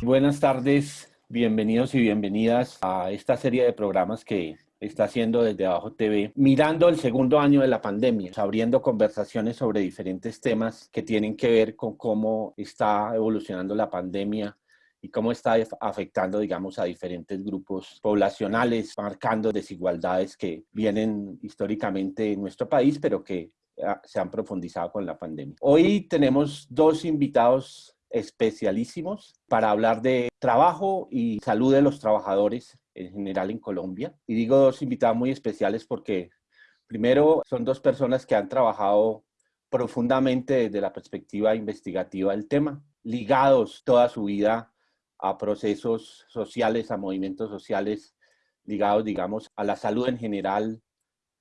Buenas tardes, bienvenidos y bienvenidas a esta serie de programas que está haciendo desde Abajo TV, mirando el segundo año de la pandemia, abriendo conversaciones sobre diferentes temas que tienen que ver con cómo está evolucionando la pandemia y cómo está afectando, digamos, a diferentes grupos poblacionales, marcando desigualdades que vienen históricamente en nuestro país, pero que ah, se han profundizado con la pandemia. Hoy tenemos dos invitados especialísimos para hablar de trabajo y salud de los trabajadores en general en Colombia. Y digo dos invitados muy especiales porque primero son dos personas que han trabajado profundamente desde la perspectiva investigativa del tema, ligados toda su vida a procesos sociales, a movimientos sociales, ligados, digamos, a la salud en general,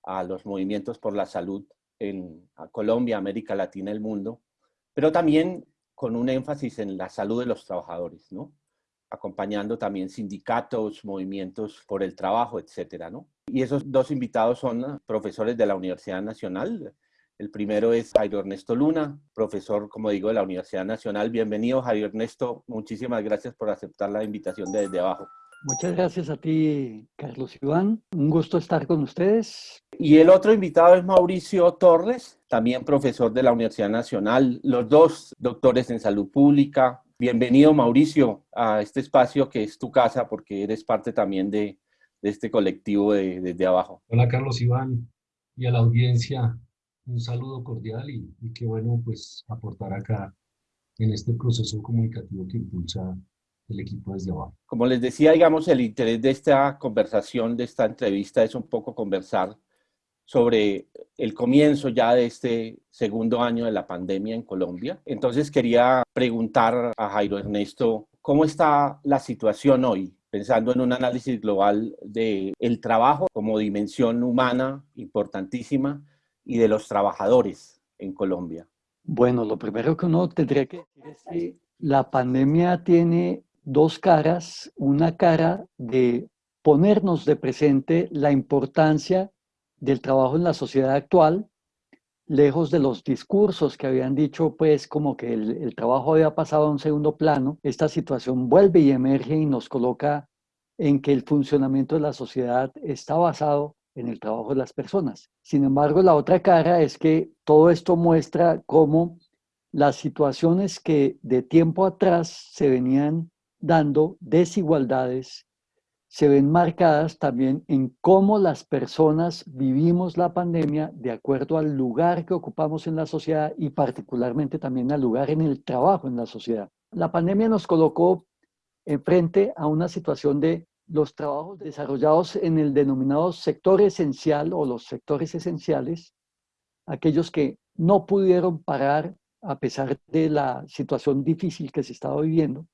a los movimientos por la salud en Colombia, América Latina, el mundo, pero también con un énfasis en la salud de los trabajadores, ¿no? Acompañando también sindicatos, movimientos por el trabajo, etcétera, ¿no? Y esos dos invitados son profesores de la Universidad Nacional. El primero es Jairo Ernesto Luna, profesor, como digo, de la Universidad Nacional. Bienvenido, Jairo Ernesto. Muchísimas gracias por aceptar la invitación desde abajo. Muchas gracias a ti, Carlos Iván. Un gusto estar con ustedes. Y el otro invitado es Mauricio Torres, también profesor de la Universidad Nacional, los dos doctores en salud pública. Bienvenido, Mauricio, a este espacio que es tu casa porque eres parte también de, este colectivo de, desde abajo. Hola, Carlos Iván, y a la audiencia un saludo cordial y, y qué bueno pues aportar acá en este proceso comunicativo que impulsa el equipo desde abajo. Como les decía, digamos, el interés de esta conversación, de esta entrevista, es un poco conversar sobre el comienzo ya de este segundo año de la pandemia en Colombia. Entonces quería preguntar a Jairo Ernesto, ¿cómo está la situación hoy? Pensando en un análisis global del el trabajo como dimensión humana importantísima y de los trabajadores en Colombia. Bueno, lo primero que uno tendría que decir es que la pandemia tiene dos caras, una cara de ponernos de presente la importancia del trabajo en la sociedad actual, lejos de los discursos que habían dicho, pues como que el, trabajo había pasado a un segundo plano, esta situación vuelve y emerge y nos coloca en que el funcionamiento de la sociedad está basado en el trabajo de las personas. Sin embargo, la otra cara es que todo esto muestra cómo las situaciones que de tiempo atrás se venían dando desigualdades se ven marcadas también en cómo las personas vivimos la pandemia de acuerdo al lugar que ocupamos en la sociedad y particularmente también al lugar en el trabajo en la sociedad. La pandemia nos colocó frente a una situación de los trabajos desarrollados en el denominado sector esencial o los sectores esenciales, aquellos que no pudieron parar a pesar de la situación difícil que se estaba viviendo,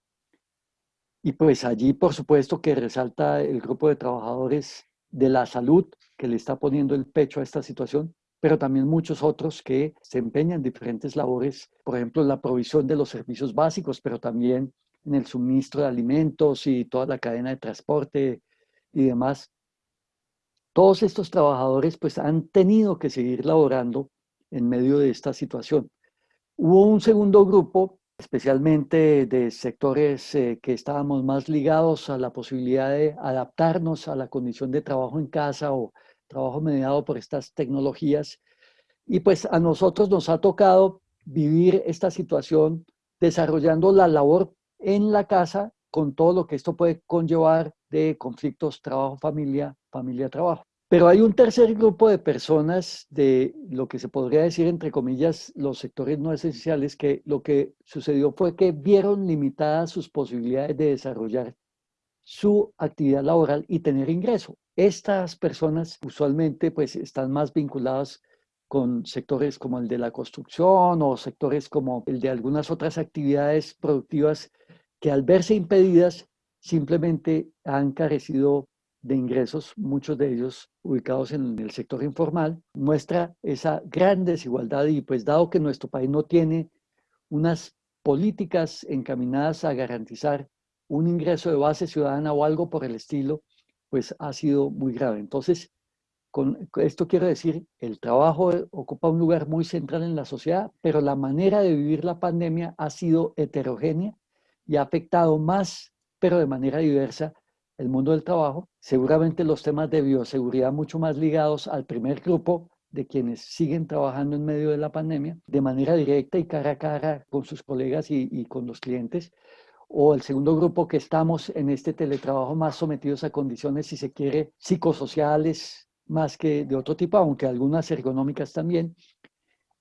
y pues allí, por supuesto, que resalta el grupo de trabajadores de la salud que le está poniendo el pecho a esta situación, pero también muchos otros que se empeñan en diferentes labores, por ejemplo, la provisión de los servicios básicos, pero también en el suministro de alimentos y toda la cadena de transporte y demás. Todos estos trabajadores pues han tenido que seguir laborando en medio de esta situación. Hubo un segundo grupo especialmente de sectores eh, que estábamos más ligados a la posibilidad de adaptarnos a la condición de trabajo en casa o trabajo mediado por estas tecnologías. Y pues a nosotros nos ha tocado vivir esta situación desarrollando la labor en la casa con todo lo que esto puede conllevar de conflictos trabajo-familia, familia-trabajo. Pero hay un tercer grupo de personas de lo que se podría decir, entre comillas, los sectores no esenciales, que lo que sucedió fue que vieron limitadas sus posibilidades de desarrollar su actividad laboral y tener ingreso. Estas personas usualmente pues están más vinculadas con sectores como el de la construcción o sectores como el de algunas otras actividades productivas que al verse impedidas simplemente han carecido de ingresos, muchos de ellos ubicados en el sector informal, muestra esa gran desigualdad y pues dado que nuestro país no tiene unas políticas encaminadas a garantizar un ingreso de base ciudadana o algo por el estilo, pues ha sido muy grave. Entonces, con esto quiero decir, el trabajo ocupa un lugar muy central en la sociedad, pero la manera de vivir la pandemia ha sido heterogénea y ha afectado más, pero de manera diversa, el mundo del trabajo. Seguramente los temas de bioseguridad mucho más ligados al primer grupo de quienes siguen trabajando en medio de la pandemia de manera directa y cara a cara con sus colegas y, y con los clientes, o el segundo grupo que estamos en este teletrabajo más sometidos a condiciones, si se quiere, psicosociales más que de otro tipo, aunque algunas ergonómicas también.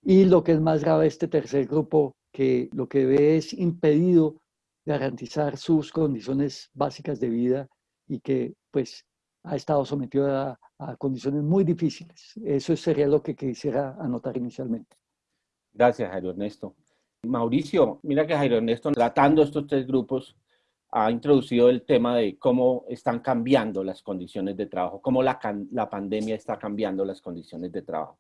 Y lo que es más grave, este tercer grupo que lo que ve es impedido garantizar sus condiciones básicas de vida y que pues ha estado sometido a, a condiciones muy difíciles. Eso sería lo que quisiera anotar inicialmente. Gracias, Jairo Ernesto. Mauricio, mira que Jairo Ernesto, tratando estos tres grupos, ha introducido el tema de cómo están cambiando las condiciones de trabajo, cómo la, la pandemia está cambiando las condiciones de trabajo.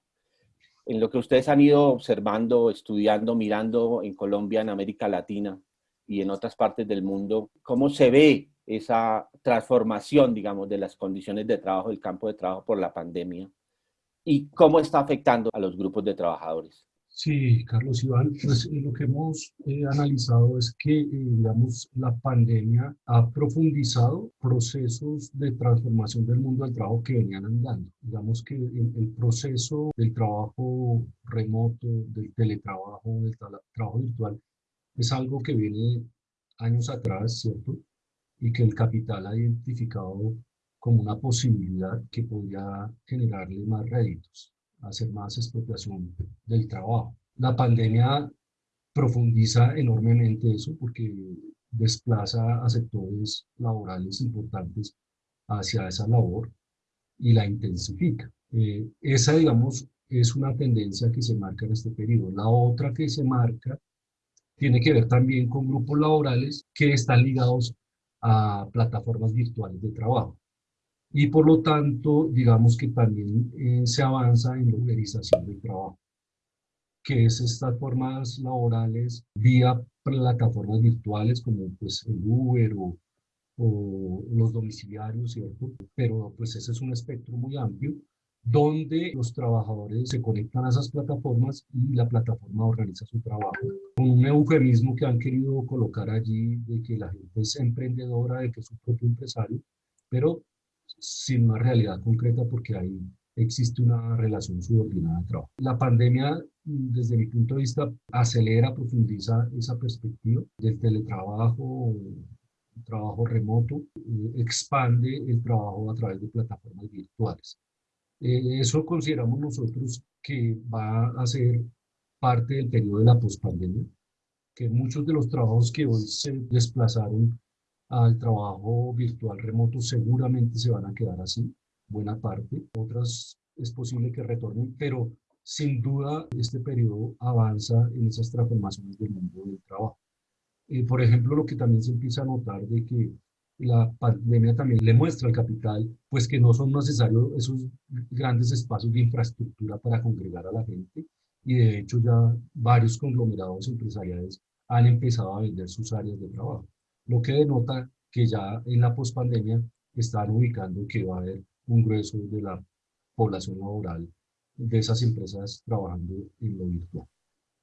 En lo que ustedes han ido observando, estudiando, mirando en Colombia, en América Latina y en otras partes del mundo, ¿cómo se ve esa transformación, digamos, de las condiciones de trabajo, del campo de trabajo por la pandemia y cómo está afectando a los grupos de trabajadores. Sí, Carlos Iván, pues eh, lo que hemos eh, analizado es que, eh, digamos, la pandemia ha profundizado procesos de transformación del mundo del trabajo que venían andando. Digamos que el, el proceso del trabajo remoto, del teletrabajo, del trabajo virtual, es algo que viene años atrás, ¿cierto? Y que el capital ha identificado como una posibilidad que podría generarle más réditos, hacer más expropiación del trabajo. La pandemia profundiza enormemente eso porque desplaza a sectores laborales importantes hacia esa labor y la intensifica. Eh, esa, digamos, es una tendencia que se marca en este periodo. La otra que se marca tiene que ver también con grupos laborales que están ligados a plataformas virtuales de trabajo. Y por lo tanto, digamos que también eh, se avanza en la uberización del trabajo, que es estas formas laborales vía plataformas virtuales como pues el Uber o, o los domiciliarios, ¿cierto? Pero pues ese es un espectro muy amplio donde los trabajadores se conectan a esas plataformas y la plataforma organiza su trabajo. Con un eufemismo que han querido colocar allí de que la gente es emprendedora, de que es su propio empresario, pero sin una realidad concreta porque ahí existe una relación subordinada de trabajo. La pandemia, desde mi punto de vista, acelera, profundiza esa perspectiva del teletrabajo, trabajo remoto, eh, expande el trabajo a través de plataformas virtuales. Eh, eso consideramos nosotros que va a ser parte del periodo de la pospandemia, que muchos de los trabajos que hoy se desplazaron al trabajo virtual remoto seguramente se van a quedar así, buena parte. Otras es posible que retornen, pero sin duda este periodo avanza en esas transformaciones del mundo del trabajo. Eh, por ejemplo, lo que también se empieza a notar de que la pandemia también le muestra al capital, pues que no son necesarios esos grandes espacios de infraestructura para congregar a la gente y de hecho ya varios conglomerados empresariales han empezado a vender sus áreas de trabajo, lo que denota que ya en la pospandemia están ubicando que va a haber un grueso de la población laboral de esas empresas trabajando en lo virtual.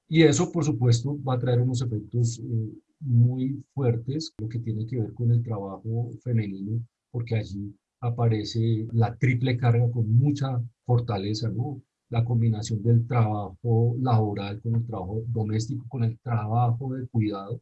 Y eso, por supuesto, va a traer unos efectos eh, muy fuertes, lo que tiene que ver con el trabajo femenino, porque allí aparece la triple carga con mucha fortaleza, ¿no? La combinación del trabajo laboral con el trabajo doméstico, con el trabajo de cuidado,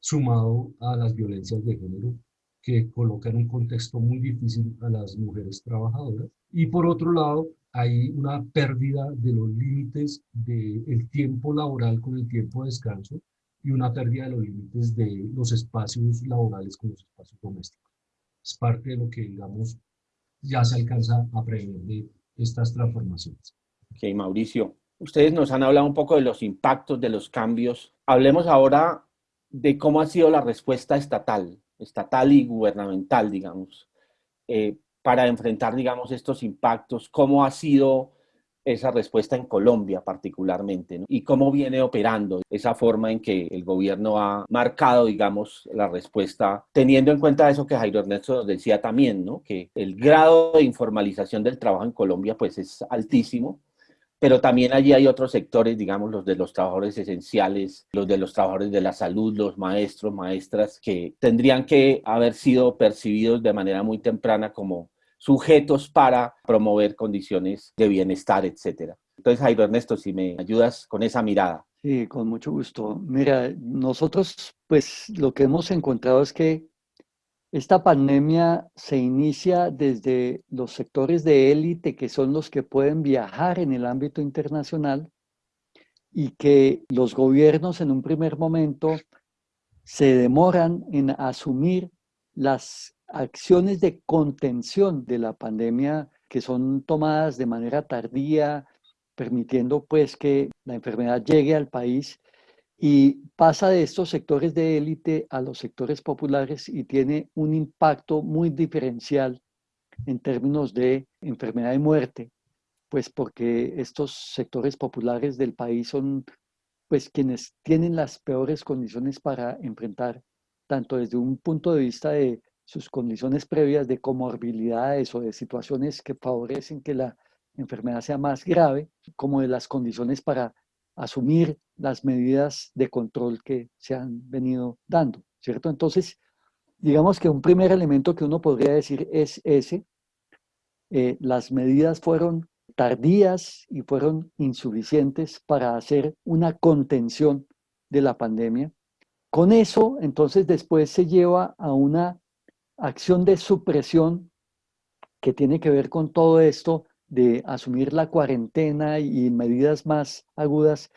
sumado a las violencias de género, que colocan un contexto muy difícil a las mujeres trabajadoras. Y por otro lado, hay una pérdida de los límites del tiempo laboral con el tiempo de descanso, y una pérdida de los límites de los espacios laborales con los espacios domésticos. Es parte de lo que, digamos, ya se alcanza a prever de estas transformaciones. Ok, Mauricio, ustedes nos han hablado un poco de los impactos de los cambios. Hablemos ahora de cómo ha sido la respuesta estatal, estatal y gubernamental, digamos, eh, para enfrentar, digamos, estos impactos? ¿Cómo ha sido esa respuesta en Colombia particularmente y cómo viene operando esa forma en que el gobierno ha marcado, digamos, la respuesta, teniendo en cuenta eso que Jairo Ernesto decía también, ¿no? que el grado de informalización del trabajo en Colombia pues es altísimo, pero también allí hay otros sectores, digamos, los de los trabajadores esenciales, los de los trabajadores de la salud, los maestros, maestras, que tendrían que haber sido percibidos de manera muy temprana como sujetos para promover condiciones de bienestar, etcétera. Entonces, Jairo Ernesto, si me ayudas con esa mirada. Sí, con mucho gusto. Mira, nosotros, pues lo que hemos encontrado es que esta pandemia se inicia desde los sectores de élite, que son los que pueden viajar en el ámbito internacional, y que los gobiernos en un primer momento se demoran en asumir las acciones de contención de la pandemia que son tomadas de manera tardía, permitiendo pues que la enfermedad llegue al país y pasa de estos sectores de élite a los sectores populares y tiene un impacto muy diferencial en términos de enfermedad y muerte, pues porque estos sectores populares del país son pues quienes tienen las peores condiciones para enfrentar, tanto desde un punto de vista de sus condiciones previas de comorbilidades o de situaciones que favorecen que la enfermedad sea más grave, como de las condiciones para asumir las medidas de control que se han venido dando, ¿cierto? Entonces, digamos que un primer elemento que uno podría decir es ese, eh, las medidas fueron tardías y fueron insuficientes para hacer una contención de la pandemia. Con eso, entonces, después se lleva a una acción de supresión que tiene que ver con todo esto de asumir la cuarentena y medidas más agudas,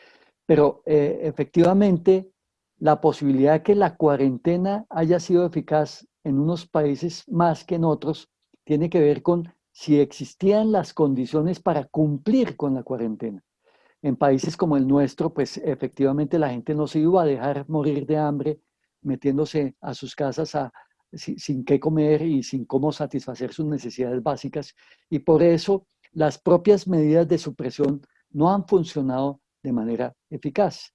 pero eh, efectivamente la posibilidad de que la cuarentena haya sido eficaz en unos países más que en otros tiene que ver con si existían las condiciones para cumplir con la cuarentena. En países como el nuestro, pues efectivamente la gente no se iba a dejar morir de hambre metiéndose a sus casas a, sin, qué comer y sin cómo satisfacer sus necesidades básicas. Y por eso las propias medidas de supresión no han funcionado de manera eficaz.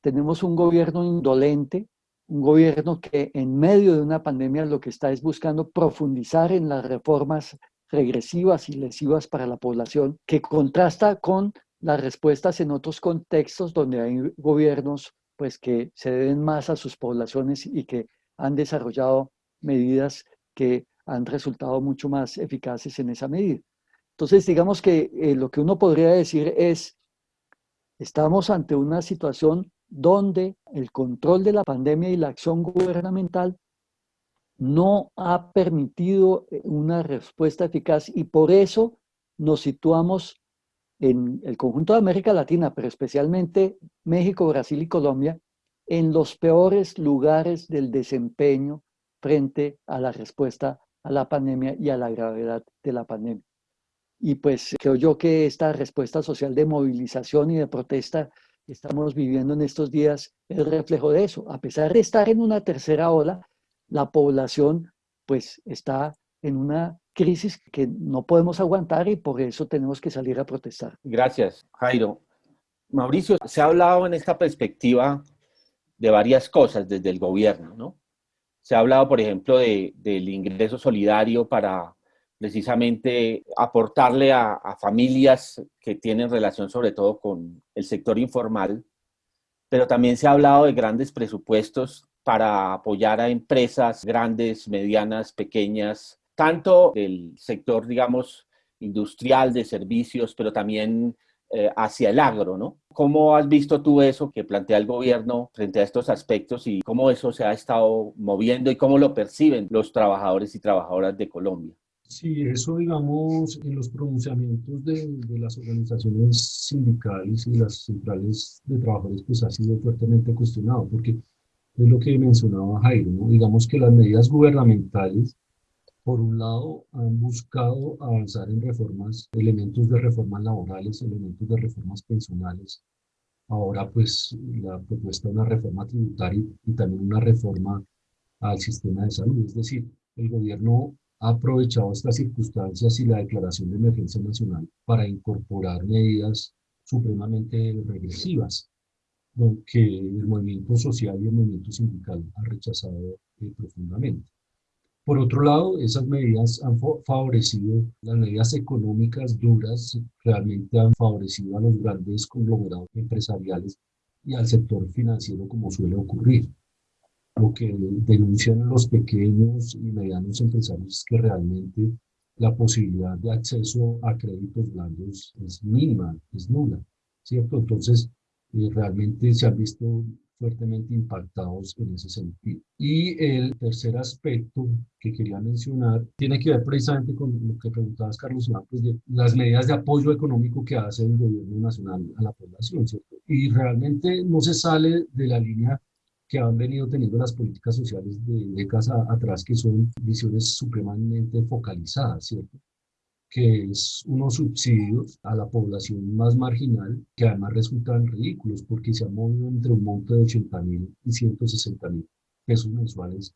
Tenemos un gobierno indolente, un gobierno que en medio de una pandemia lo que está es buscando profundizar en las reformas regresivas y lesivas para la población, que contrasta con las respuestas en otros contextos donde hay gobiernos pues que se deben más a sus poblaciones y que han desarrollado medidas que han resultado mucho más eficaces en esa medida. Entonces, digamos que eh, lo que uno podría decir es, estamos ante una situación donde el control de la pandemia y la acción gubernamental no ha permitido eh, una respuesta eficaz y por eso nos situamos en el conjunto de América Latina, pero especialmente México, Brasil y Colombia, en los peores lugares del desempeño frente a la respuesta a la pandemia y a la gravedad de la pandemia. Y pues creo yo que esta respuesta social de movilización y de protesta que estamos viviendo en estos días es reflejo de eso. A pesar de estar en una tercera ola, la población pues está en una crisis que no podemos aguantar y por eso tenemos que salir a protestar. Gracias, Jairo. Mauricio, se ha hablado en esta perspectiva de varias cosas desde el gobierno, ¿no? Se ha hablado, por ejemplo, de, del ingreso solidario para precisamente aportarle a, a, familias que tienen relación sobre todo con el sector informal, pero también se ha hablado de grandes presupuestos para apoyar a empresas grandes, medianas, pequeñas, tanto del sector, digamos, industrial, de servicios, pero también eh, hacia el agro, ¿no? ¿Cómo has visto tú eso que plantea el gobierno frente a estos aspectos y cómo eso se ha estado moviendo y cómo lo perciben los trabajadores y trabajadoras de Colombia? Sí, eso digamos en los pronunciamientos de, de, las organizaciones sindicales y las centrales de trabajadores pues ha sido fuertemente cuestionado porque es lo que mencionaba Jairo, ¿no? digamos que las medidas gubernamentales por un lado, han buscado avanzar en reformas, elementos de reformas laborales, elementos de reformas pensionales. Ahora, pues, la propuesta de una reforma tributaria y también una reforma al sistema de salud. Es decir, el gobierno ha aprovechado estas circunstancias y la declaración de emergencia nacional para incorporar medidas supremamente regresivas, que el movimiento social y el movimiento sindical han rechazado eh, profundamente. Por otro lado, esas medidas han favorecido, las medidas económicas duras realmente han favorecido a los grandes conglomerados empresariales y al sector financiero como suele ocurrir. Lo que denuncian los pequeños y medianos empresarios es que realmente la posibilidad de acceso a créditos blandos es mínima, es nula, ¿cierto? Entonces, eh, realmente se han visto fuertemente impactados en ese sentido. Y el tercer aspecto que quería mencionar tiene que ver precisamente con lo que preguntabas, Carlos pues de las medidas de apoyo económico que hace el gobierno nacional a la población, ¿cierto? Y realmente no se sale de la línea que han venido teniendo las políticas sociales de décadas atrás, que son visiones supremamente focalizadas, ¿cierto? Que es unos subsidios a la población más marginal que además resultan ridículos porque se han movido entre un monto de 80 mil y 160 mil pesos mensuales,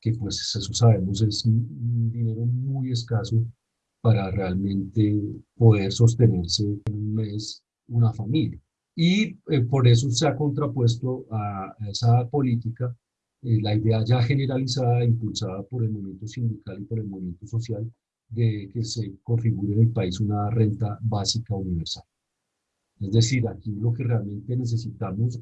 que pues eso sabemos es un dinero muy escaso para realmente poder sostenerse en un mes una familia. Y eh, por eso se ha contrapuesto a, esa política eh, la idea ya generalizada, impulsada por el movimiento sindical y por el movimiento social, de que se configure en el país una renta básica universal. Es decir, aquí lo que realmente necesitamos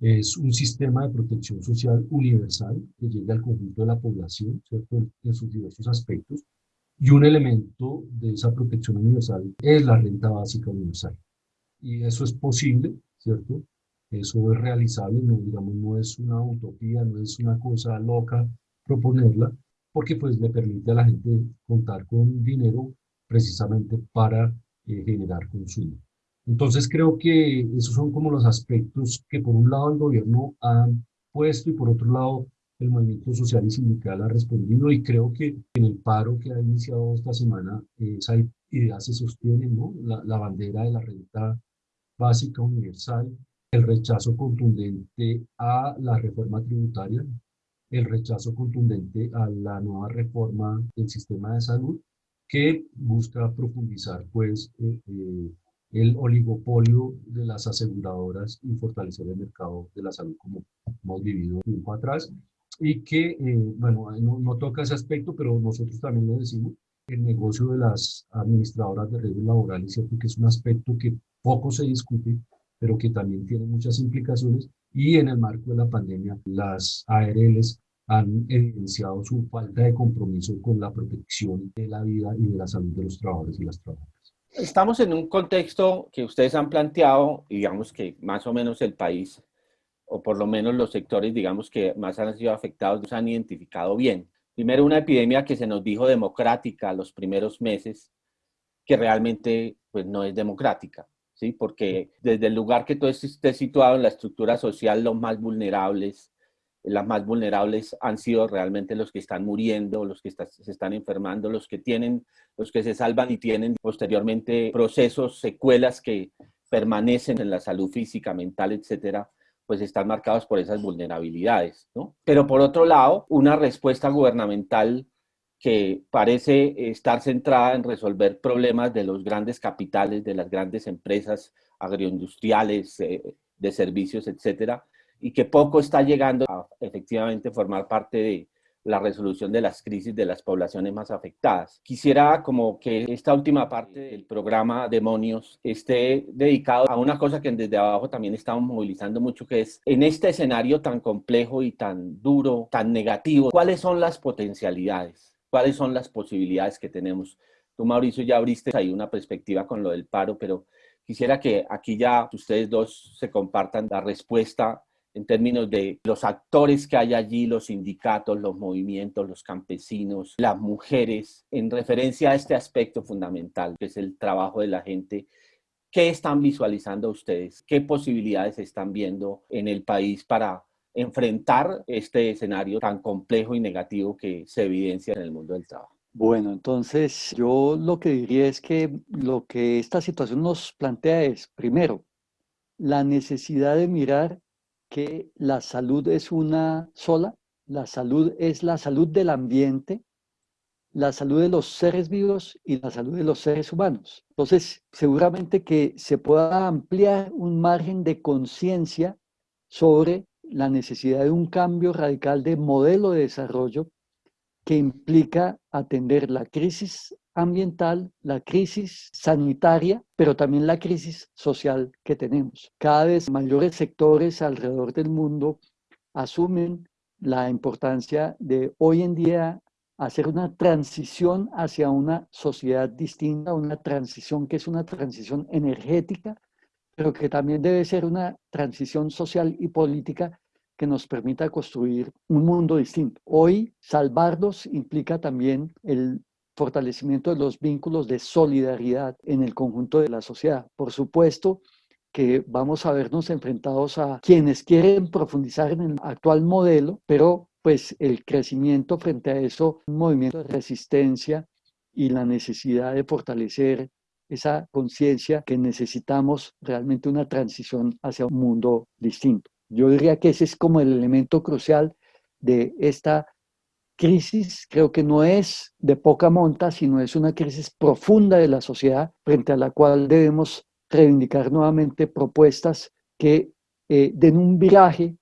es un sistema de protección social universal que llegue al conjunto de la población, ¿cierto? en sus diversos aspectos, y un elemento de esa protección universal es la renta básica universal. Y eso es posible, ¿cierto? Eso es realizable, no, digamos, no es una utopía, no es una cosa loca proponerla, porque pues le permite a la gente contar con dinero precisamente para eh, generar consumo. Entonces creo que esos son como los aspectos que por un lado el gobierno ha puesto y por otro lado el movimiento social y sindical ha respondido y creo que en el paro que ha iniciado esta semana esa idea se sostiene, ¿no? La, la bandera de la renta básica universal, el rechazo contundente a la reforma tributaria, el rechazo contundente a la nueva reforma del sistema de salud que busca profundizar pues eh, eh, el oligopolio de las aseguradoras y fortalecer el mercado de la salud como hemos vivido tiempo atrás y que, eh, bueno, no, no, toca ese aspecto, pero nosotros también lo decimos, el negocio de las administradoras de redes laborales, ¿cierto? que es un aspecto que poco se discute, pero que también tiene muchas implicaciones, y en el marco de la pandemia, las ARLs han evidenciado su falta de compromiso con la protección de la vida y de la salud de los trabajadores y las trabajadoras. Estamos en un contexto que ustedes han planteado, digamos que más o menos el país, o por lo menos los sectores, digamos que más han sido afectados, se han identificado bien. Primero, una epidemia que se nos dijo democrática los primeros meses, que realmente pues, no es democrática, ¿sí? Porque desde el lugar que tú estés situado en la estructura social, los más vulnerables, las más vulnerables han sido realmente los que están muriendo, los que se están enfermando, los que tienen, los que se salvan y tienen posteriormente procesos, secuelas que permanecen en la salud física, mental, etcétera, pues están marcados por esas vulnerabilidades, ¿no? Pero por otro lado, una respuesta gubernamental que parece estar centrada en resolver problemas de los grandes capitales, de las grandes empresas agroindustriales, eh, de servicios, etcétera, y que poco está llegando a efectivamente formar parte de la resolución de las crisis de las poblaciones más afectadas. Quisiera como que esta última parte del programa Demonios esté dedicado a una cosa que desde abajo también estamos movilizando mucho, que es en este escenario tan complejo y tan duro, tan negativo, ¿cuáles son las potencialidades? ¿Cuáles son las posibilidades que tenemos? Tú, Mauricio, ya abriste ahí una perspectiva con lo del paro, pero quisiera que aquí ya ustedes dos se compartan la respuesta en términos de los actores que hay allí, los sindicatos, los movimientos, los campesinos, las mujeres, en referencia a este aspecto fundamental, que es el trabajo de la gente. ¿Qué están visualizando ustedes? ¿Qué posibilidades están viendo en el país para enfrentar este escenario tan complejo y negativo que se evidencia en el mundo del trabajo? Bueno, entonces yo lo que diría es que lo que esta situación nos plantea es, primero, la necesidad de mirar que la salud es una sola, la salud es la salud del ambiente, la salud de los seres vivos y la salud de los seres humanos. Entonces, seguramente que se pueda ampliar un margen de conciencia sobre la necesidad de un cambio radical de modelo de desarrollo que implica atender la crisis ambiental, la crisis sanitaria, pero también la crisis social que tenemos. Cada vez mayores sectores alrededor del mundo asumen la importancia de hoy en día hacer una transición hacia una sociedad distinta, una transición que es una transición energética, pero que también debe ser una transición social y política que nos permita construir un mundo distinto. Hoy, salvarlos implica también el fortalecimiento de los vínculos de solidaridad en el conjunto de la sociedad. Por supuesto que vamos a vernos enfrentados a quienes quieren profundizar en el actual modelo, pero pues el crecimiento frente a eso, un movimiento de resistencia y la necesidad de fortalecer esa conciencia que necesitamos realmente una transición hacia un mundo distinto. Yo diría que ese es como el elemento crucial de esta crisis. Creo que no es de poca monta, sino es una crisis profunda de la sociedad frente a la cual debemos reivindicar nuevamente propuestas que eh, den un viraje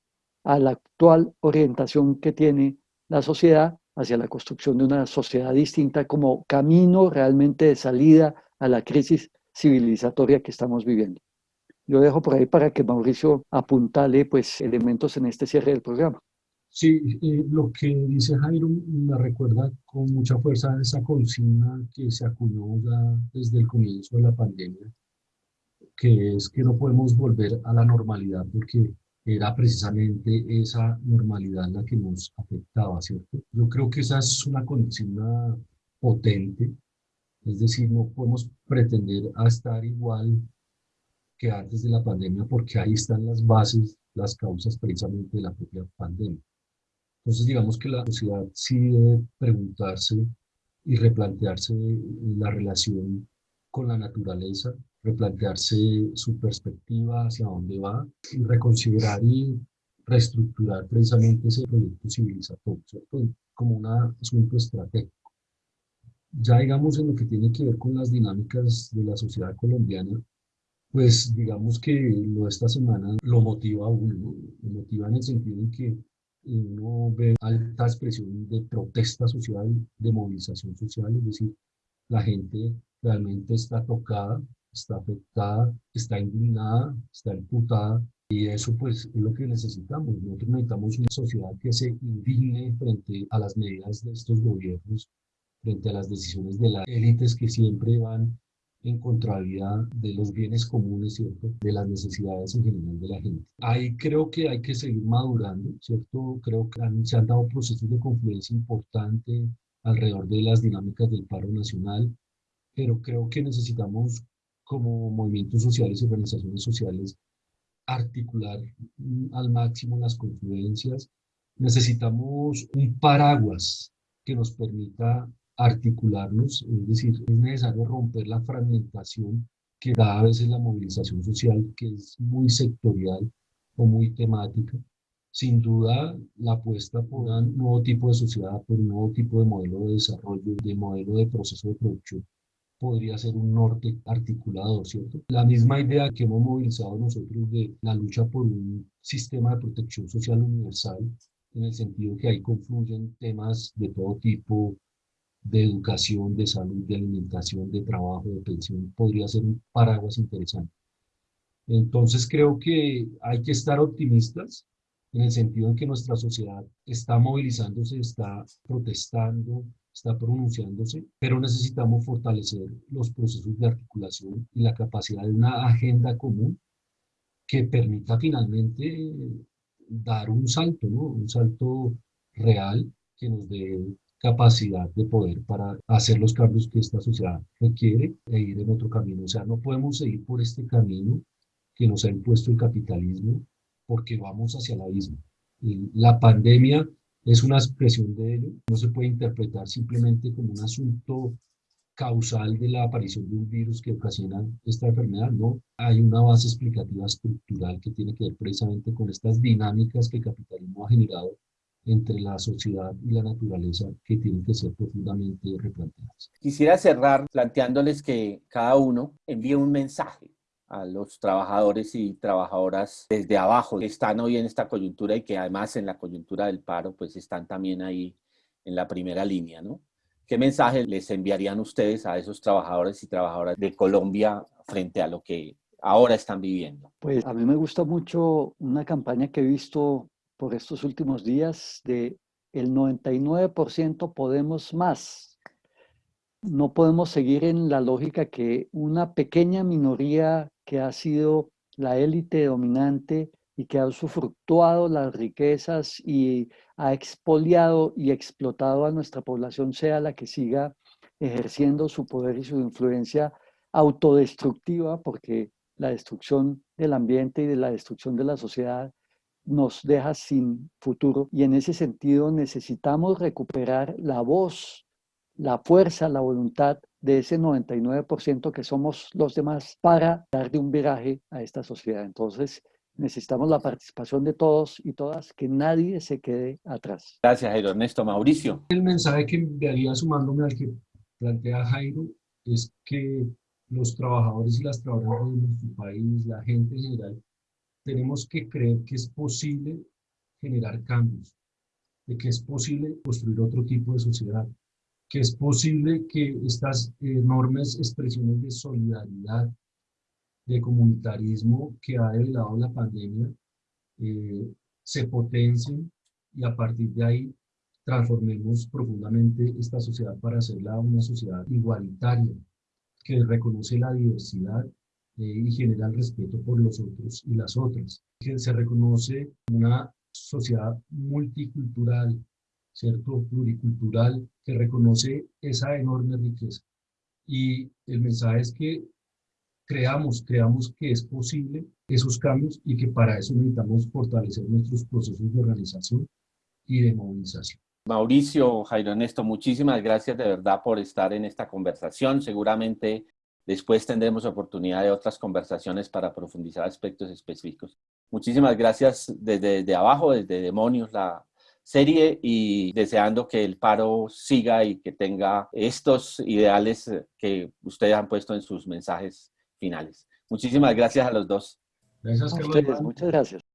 a la actual orientación que tiene la sociedad hacia la construcción de una sociedad distinta como camino realmente de salida a la crisis civilizatoria que estamos viviendo. Yo dejo por ahí para que Mauricio apuntale pues elementos en este cierre del programa. Sí, eh, lo que dice Jairo me recuerda con mucha fuerza esa consigna que se acuñó ya desde el comienzo de la pandemia, que es que no podemos volver a la normalidad porque era precisamente esa normalidad la que nos afectaba, ¿cierto? Yo creo que esa es una consigna potente, es decir, no podemos pretender a estar igual que antes de la pandemia porque ahí están las bases, las causas precisamente de la propia pandemia. Entonces digamos que la sociedad sí debe preguntarse y replantearse la relación con la naturaleza, replantearse su perspectiva hacia dónde va y reconsiderar y reestructurar precisamente ese proyecto civilizatorio, como un asunto estratégico. Ya digamos en lo que tiene que ver con las dinámicas de la sociedad colombiana, pues digamos que lo de esta semana lo motiva a uno, lo motiva en el sentido en que uno ve alta expresión de protesta social, de movilización social, es decir, la gente realmente está tocada, está afectada, está indignada, está imputada, y eso pues es lo que necesitamos. Nosotros necesitamos una sociedad que se indigne frente a las medidas de estos gobiernos, frente a las decisiones de las élites que siempre van en contrariedad de los bienes comunes, ¿cierto? De las necesidades en general de la gente. Ahí creo que hay que seguir madurando, ¿cierto? Creo que se han dado procesos de confluencia importante alrededor de las dinámicas del paro nacional, pero creo que necesitamos como movimientos sociales y organizaciones sociales articular al máximo las confluencias. Necesitamos un paraguas que nos permita articularnos, es decir, es necesario romper la fragmentación que da a veces la movilización social, que es muy sectorial o muy temática. Sin duda, la apuesta por un nuevo tipo de sociedad, por un nuevo tipo de modelo de desarrollo, de modelo de proceso de producción, podría ser un norte articulador, ¿cierto? La misma idea que hemos movilizado nosotros de la lucha por un sistema de protección social universal, en el sentido que ahí confluyen temas de todo tipo, de educación, de salud, de alimentación, de trabajo, de pensión, podría ser un paraguas interesante. Entonces creo que hay que estar optimistas en el sentido en que nuestra sociedad está movilizándose, está protestando, está pronunciándose, pero necesitamos fortalecer los procesos de articulación y la capacidad de una agenda común que permita finalmente dar un salto, ¿no? un salto real que nos dé capacidad de poder para hacer los cambios que esta sociedad requiere e ir en otro camino. O sea, no podemos seguir por este camino que nos ha impuesto el capitalismo porque vamos hacia el abismo. La pandemia es una expresión de ello, no se puede interpretar simplemente como un asunto causal de la aparición de un virus que ocasiona esta enfermedad, no. Hay una base explicativa estructural que tiene que ver precisamente con estas dinámicas que el capitalismo ha generado entre la sociedad y la naturaleza que tienen que ser profundamente replanteadas. Quisiera cerrar planteándoles que cada uno envíe un mensaje a los trabajadores y trabajadoras desde abajo que están hoy en esta coyuntura y que además en la coyuntura del paro pues están también ahí en la primera línea, ¿no? ¿Qué mensaje les enviarían ustedes a esos trabajadores y trabajadoras de Colombia frente a lo que ahora están viviendo? Pues a mí me gusta mucho una campaña que he visto por estos últimos días de el 99% podemos más. No podemos seguir en la lógica que una pequeña minoría que ha sido la élite dominante y que ha usufructuado las riquezas y ha expoliado y explotado a nuestra población sea la que siga ejerciendo su poder y su influencia autodestructiva, porque la destrucción del ambiente y de la destrucción de la sociedad nos deja sin futuro. Y en ese sentido necesitamos recuperar la voz, la fuerza, la voluntad de ese 99% que somos los demás para darle un viraje a esta sociedad. Entonces, necesitamos la participación de todos y todas, que nadie se quede atrás. Gracias, Jairo. Ernesto, Mauricio. El mensaje que enviaría sumándome al que plantea Jairo es que los trabajadores y las trabajadoras de nuestro país, la gente en general, tenemos que creer que es posible generar cambios, de que es posible construir otro tipo de sociedad, que es posible que estas enormes expresiones de solidaridad, de comunitarismo que ha develado la pandemia eh, se potencien y a partir de ahí transformemos profundamente esta sociedad para hacerla una sociedad igualitaria, que reconoce la diversidad eh, y genera el respeto por los otros y las otras, se reconoce una sociedad multicultural, ¿cierto? Pluricultural, que reconoce esa enorme riqueza. Y el mensaje es que creamos, creamos que es posible esos cambios y que para eso necesitamos fortalecer nuestros procesos de organización y de movilización. Mauricio, Jairo Ernesto, muchísimas gracias de verdad por estar en esta conversación. Seguramente después tendremos oportunidad de otras conversaciones para profundizar aspectos específicos. Muchísimas gracias desde, desde abajo, desde Demonios, la serie, y deseando que el paro siga y que tenga estos ideales que ustedes han puesto en sus mensajes finales. Muchísimas gracias a los dos. Gracias, a ustedes, muchas gracias.